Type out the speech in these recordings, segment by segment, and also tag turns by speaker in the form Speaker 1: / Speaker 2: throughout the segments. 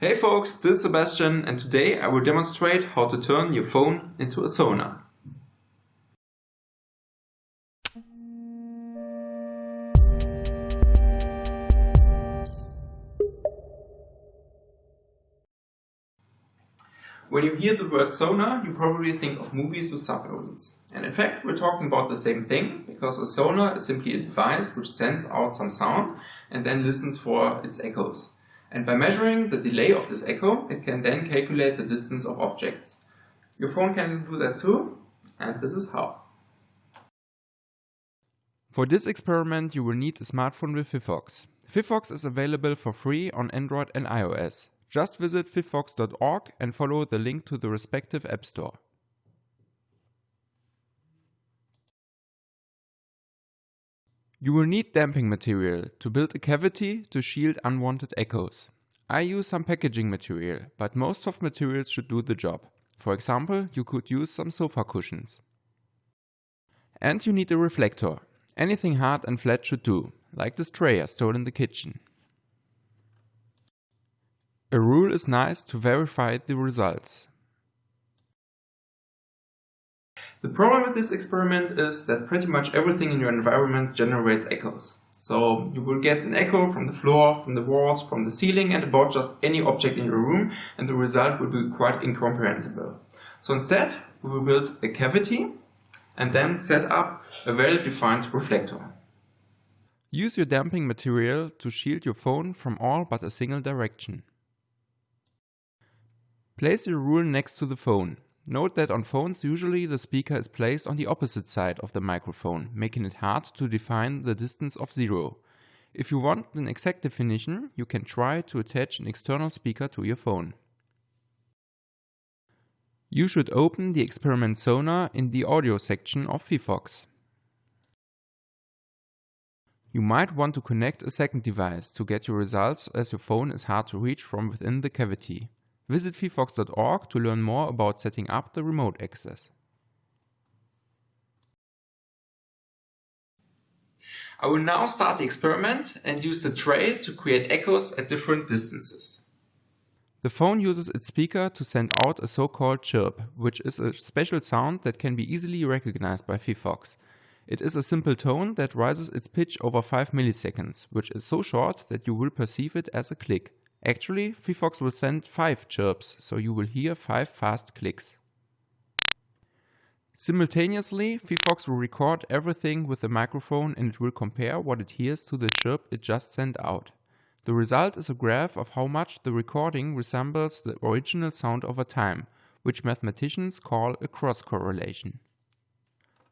Speaker 1: Hey folks, this is Sebastian and today I will demonstrate how to turn your phone into a sonar. When you hear the word sonar, you probably think of movies with submarines. And in fact, we're talking about the same thing, because a sonar is simply a device which sends out some sound and then listens for its echoes. And by measuring the delay of this echo, it can then calculate the distance of objects. Your phone can do that too, and this is how.
Speaker 2: For this experiment you will need a smartphone with phyphox. phyphox is available for free on Android and iOS. Just visit phyphox.org and follow the link to the respective app store. You will need damping material to build a cavity to shield unwanted echoes. I use some packaging material, but most soft materials should do the job. For example, you could use some sofa cushions. And you need a reflector. Anything hard and flat should do, like this tray I stole in the kitchen. A rule is nice to verify the results.
Speaker 1: The problem with this experiment is that pretty much everything in your environment generates echoes. So you will get an echo from the floor, from the walls, from the ceiling and about just any object in your room and the result will be quite incomprehensible. So instead we will build a cavity and then set up a well-defined reflector.
Speaker 2: Use your damping material to shield your phone from all but a single direction. Place your rule next to the phone Note that on phones usually the speaker is placed on the opposite side of the microphone, making it hard to define the distance of zero. If you want an exact definition, you can try to attach an external speaker to your phone. You should open the experiment sonar in the audio section of phyphox. You might want to connect a second device to get your results as your phone is hard to reach from within the cavity. Visit phyphox.org to learn more about setting up the remote access.
Speaker 1: I will now start the experiment and use the tray to create echoes at different distances.
Speaker 2: The phone uses its speaker to send out a so-called chirp, which is a special sound that can be easily recognized by phyphox. It is a simple tone that rises its pitch over 5 milliseconds, which is so short that you will perceive it as a click. Actually, phyphox will send 5 chirps, so you will hear 5 fast clicks. Simultaneously, phyphox will record everything with the microphone and it will compare what it hears to the chirp it just sent out. The result is a graph of how much the recording resembles the original sound over time, which mathematicians call a cross correlation.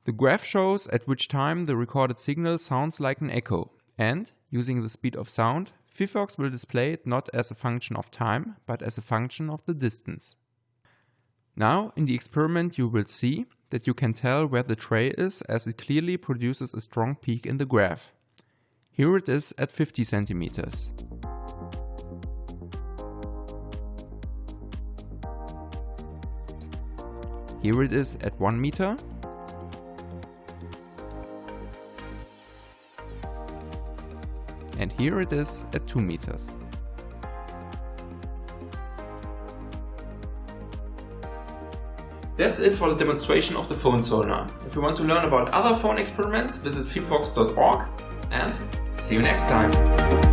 Speaker 2: The graph shows at which time the recorded signal sounds like an echo, and, using the speed of sound, phyphox will display it not as a function of time, but as a function of the distance. Now, in the experiment you will see that you can tell where the tray is as it clearly produces a strong peak in the graph. Here it is at 50 centimeters. Here it is at 1 meter and here it is at 2 meters.
Speaker 1: That's it for the demonstration of the phone sonar. If you want to learn about other phone experiments, visit phyphox.org and see you next time.